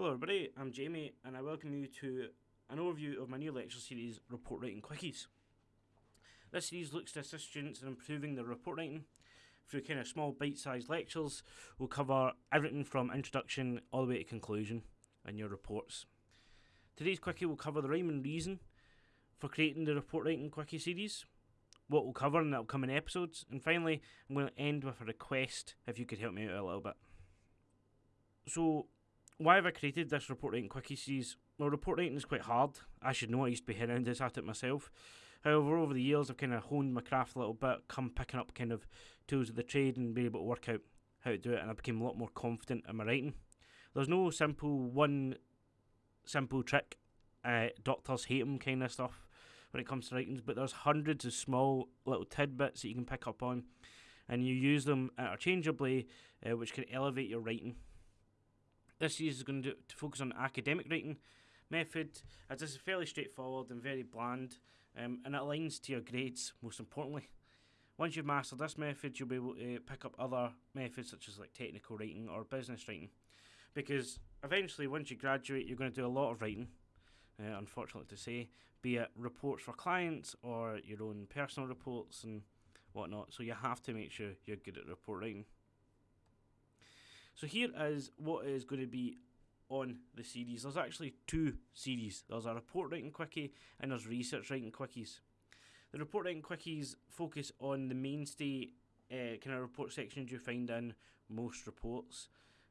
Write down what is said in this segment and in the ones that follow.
Hello everybody, I'm Jamie and I welcome you to an overview of my new lecture series, Report Writing Quickies. This series looks to assist students in improving their report writing through kind of small bite-sized lectures. We'll cover everything from introduction all the way to conclusion in your reports. Today's quickie will cover the rhyme and reason for creating the Report Writing Quickie series, what we'll cover in the upcoming episodes, and finally I'm going to end with a request if you could help me out a little bit. So why have I created this report writing quickie series? Well, report writing is quite hard. I should know. I used to be horrendous at it myself. However, over the years, I've kind of honed my craft a little bit, come picking up kind of tools of the trade and be able to work out how to do it, and I became a lot more confident in my writing. There's no simple one simple trick. Uh, doctors hate them kind of stuff when it comes to writings, but there's hundreds of small little tidbits that you can pick up on, and you use them interchangeably, uh, which can elevate your writing. This series is going to, to focus on academic writing method, as this is fairly straightforward and very bland, um, and it aligns to your grades most importantly. Once you've mastered this method, you'll be able to pick up other methods such as like technical writing or business writing, because eventually, once you graduate, you're going to do a lot of writing. Uh, unfortunately to say, be it reports for clients or your own personal reports and whatnot. So you have to make sure you're good at report writing. So here is what is going to be on the series. There's actually two series. There's a report writing quickie and there's research writing quickies. The report writing quickies focus on the mainstay uh, kind of report sections you find in most reports.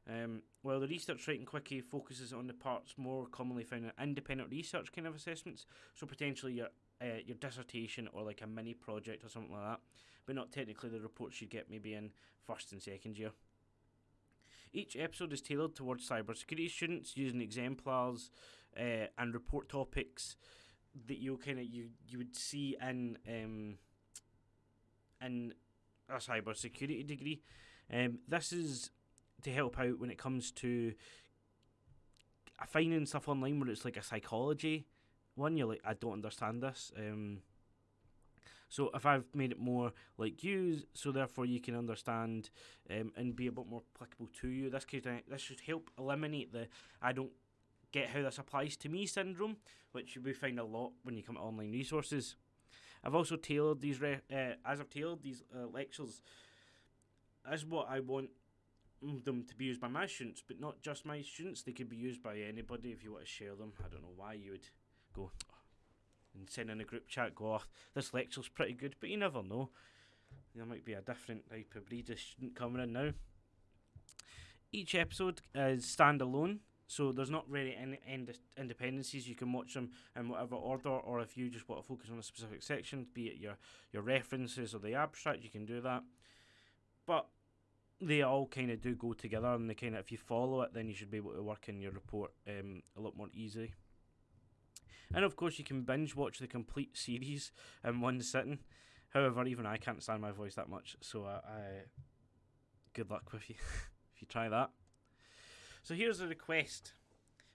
Um, while the research writing quickie focuses on the parts more commonly found in independent research kind of assessments, so potentially your uh, your dissertation or like a mini project or something like that, but not technically the reports you get maybe in first and second year. Each episode is tailored towards cybersecurity students using exemplars uh, and report topics that you kind of you you would see in um, in a cybersecurity degree. Um, this is to help out when it comes to finding stuff online where it's like a psychology one. You're like, I don't understand this. Um, so if I've made it more like you, so therefore you can understand um, and be a bit more applicable to you, this could uh, this should help eliminate the I don't get how this applies to me syndrome, which we find a lot when you come to online resources. I've also tailored these re- uh, as I've tailored these uh, lectures as what I want them to be used by my students, but not just my students. They could be used by anybody if you want to share them. I don't know why you would go and send in a group chat, go, oh, this lecture's pretty good, but you never know. There might be a different type of breed of student coming in now. Each episode is standalone, so there's not really any ind- independencies. You can watch them in whatever order, or if you just want to focus on a specific section, be it your, your references or the abstract, you can do that. But they all kind of do go together, and they kind of, if you follow it, then you should be able to work in your report um, a lot more easily. And of course, you can binge watch the complete series in one sitting. However, even I can't stand my voice that much, so uh, I good luck with you if you try that. So here's a request.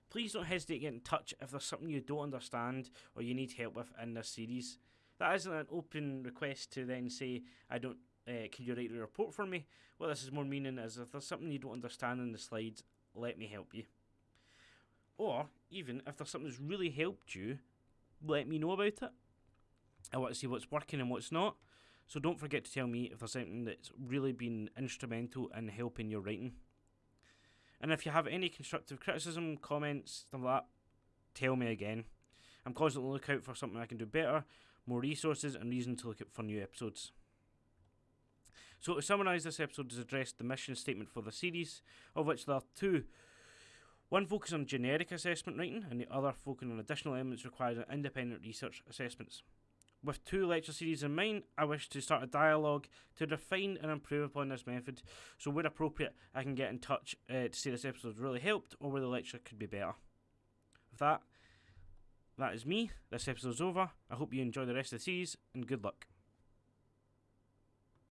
Please don't hesitate to get in touch if there's something you don't understand or you need help with in this series. That isn't an open request to then say, I don't, uh, can you write a report for me? What this is more meaning is if there's something you don't understand in the slides, let me help you. Or even if there's something that's really helped you, let me know about it. I want to see what's working and what's not. So don't forget to tell me if there's something that's really been instrumental in helping your writing. And if you have any constructive criticism, comments, stuff like that, tell me again. I'm constantly looking out for something I can do better, more resources, and reason to look out for new episodes. So to summarise, this episode has addressed the mission statement for the series, of which there are two one focus on generic assessment writing, and the other focusing on additional elements required in independent research assessments. With two lecture series in mind, I wish to start a dialogue to refine and improve upon this method, so where appropriate, I can get in touch uh, to say this episode really helped or where the lecture could be better. With that, that is me. This episode's over. I hope you enjoy the rest of the series, and good luck.